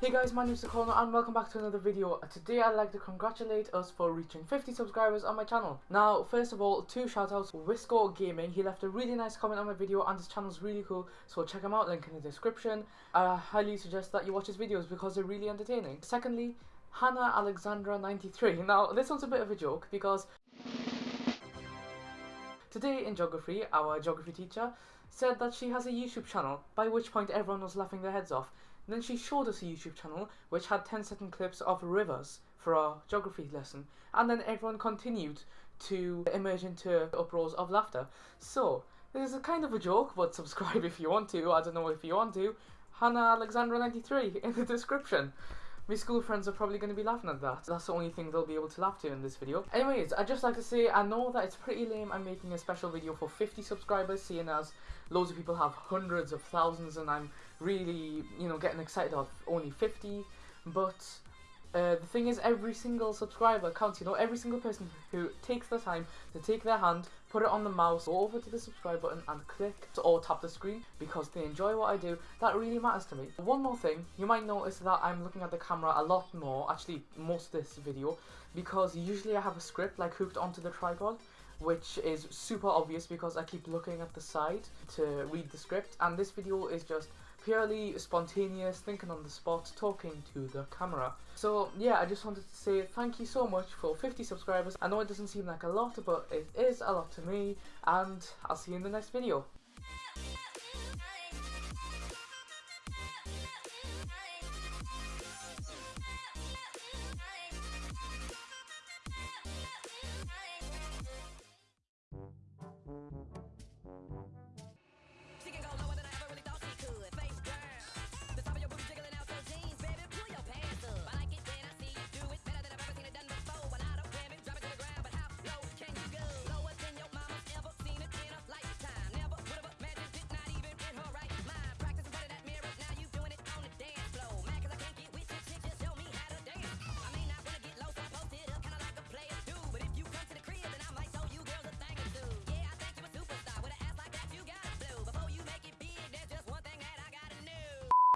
Hey guys, my name is Sakono and welcome back to another video. Today I'd like to congratulate us for reaching 50 subscribers on my channel. Now, first of all, two shoutouts. Wisco Gaming, he left a really nice comment on my video and his channel is really cool, so check him out, link in the description. I highly suggest that you watch his videos because they're really entertaining. Secondly, Hannah Alexandra 93. Now, this one's a bit of a joke because Today in geography, our geography teacher said that she has a YouTube channel, by which point everyone was laughing their heads off. Then she showed us a YouTube channel which had 10 second clips of rivers for our geography lesson, and then everyone continued to emerge into uproars of laughter. So, this is a kind of a joke, but subscribe if you want to. I don't know if you want to. Hannah Alexandra 93 in the description. My school friends are probably going to be laughing at that. That's the only thing they'll be able to laugh to in this video. Anyways, I'd just like to say I know that it's pretty lame I'm making a special video for 50 subscribers, seeing as loads of people have hundreds of thousands and I'm really, you know, getting excited of only 50. But uh, the thing is, every single subscriber counts. You know, every single person who takes the time to take their hand, put it on the mouse, go over to the subscribe button and click or tap the screen because they enjoy what I do. That really matters to me. One more thing, you might notice that I'm looking at the camera a lot more, actually most of this video, because usually I have a script like hooked onto the tripod which is super obvious because I keep looking at the side to read the script and this video is just purely spontaneous, thinking on the spot, talking to the camera. So yeah, I just wanted to say thank you so much for 50 subscribers. I know it doesn't seem like a lot, but it is a lot to me, and I'll see you in the next video.